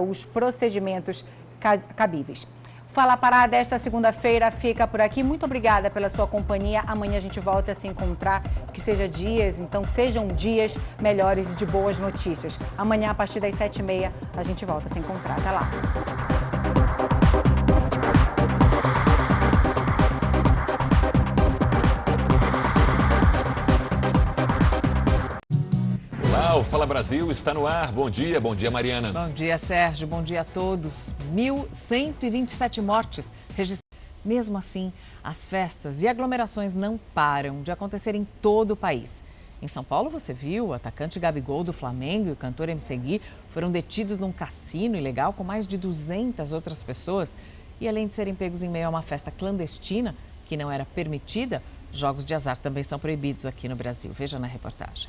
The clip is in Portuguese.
os procedimentos cabíveis. Fala Pará desta segunda-feira fica por aqui. Muito obrigada pela sua companhia. Amanhã a gente volta a se encontrar. Que seja dias, então sejam dias melhores de boas notícias. Amanhã, a partir das sete e meia, a gente volta a se encontrar. Até lá. O Fala Brasil está no ar. Bom dia, bom dia, Mariana. Bom dia, Sérgio. Bom dia a todos. 1.127 mortes registradas. Mesmo assim, as festas e aglomerações não param de acontecer em todo o país. Em São Paulo, você viu, o atacante Gabigol do Flamengo e o cantor MC Gui foram detidos num cassino ilegal com mais de 200 outras pessoas. E além de serem pegos em meio a uma festa clandestina, que não era permitida, jogos de azar também são proibidos aqui no Brasil. Veja na reportagem.